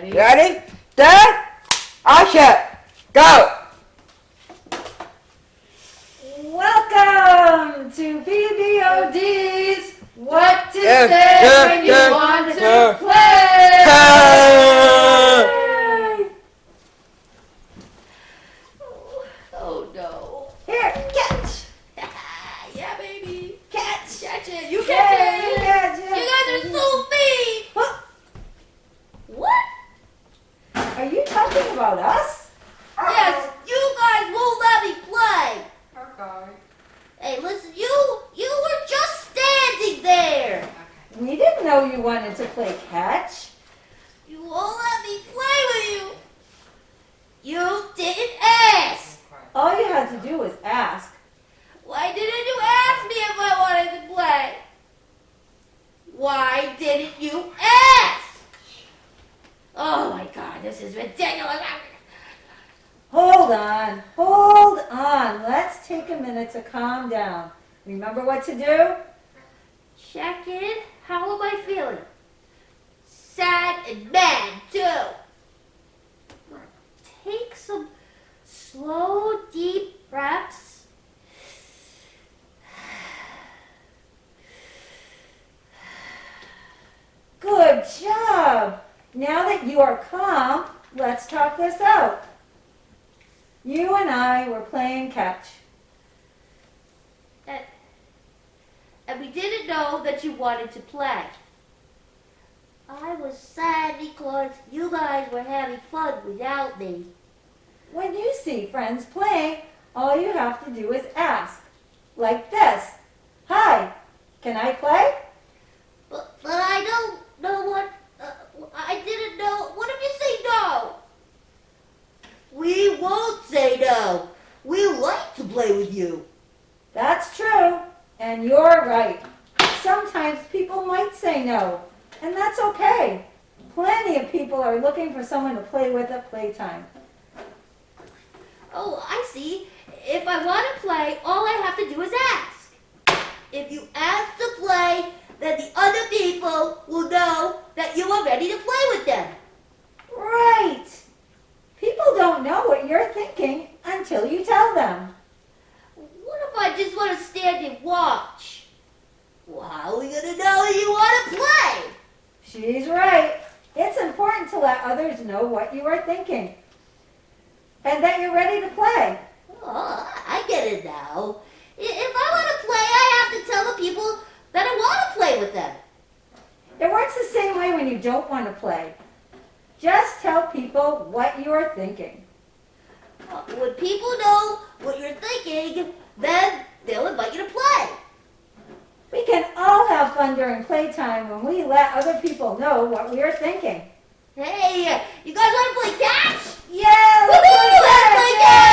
Ready? Ready? Set. Action. Go. Welcome to BBOD's What to Say When You Want to. Play! Oh no. Here, catch! yeah, baby. Catch! Catch it. You Yeah, catch it. catch You it. guys are so mean. Huh? What? Are you talking about us? Yes, you guys won't let me play. Okay. Hey, listen, you you were just standing there. We didn't know you wanted to play catch. You won't let me play with you. You didn't ask. All you had to do was ask. Why didn't you ask me if I wanted to play? Why didn't you ask? Oh my god, this is ridiculous. Hold on, hold on. Let's take a minute to calm down. Remember what to do? Check in. How am I feeling? Sad and mad too. Take some slow, deep Now that you are calm, let's talk this out. You and I were playing catch. And, and we didn't know that you wanted to play. I was sad because you guys were having fun without me. When you see friends playing, all you have to do is ask. Like this. Hi, can I play? But, but I don't know what. Uh, I didn't know. What if you say no? We won't say no. We like to play with you. That's true, and you're right. Sometimes people might say no, and that's okay. Plenty of people are looking for someone to play with at playtime. Oh, I see. If I want to play, all I have to do is ask. If you ask to play, then the other people will know that you are ready to play with them. Right. People don't know what you're thinking until you tell them. What if I just want to stand and watch? Well, how are we going to know you want to play? She's right. It's important to let others know what you are thinking and that you're ready to play. Oh, I get it now. If I want to play, I have to tell the people that I want to play with them. It works the same way when you don't want to play. Just tell people what you are thinking. Uh, When people know what you're thinking, then they'll invite you to play. We can all have fun during playtime when we let other people know what we are thinking. Hey, you guys want to play catch? Yeah, let's play catch!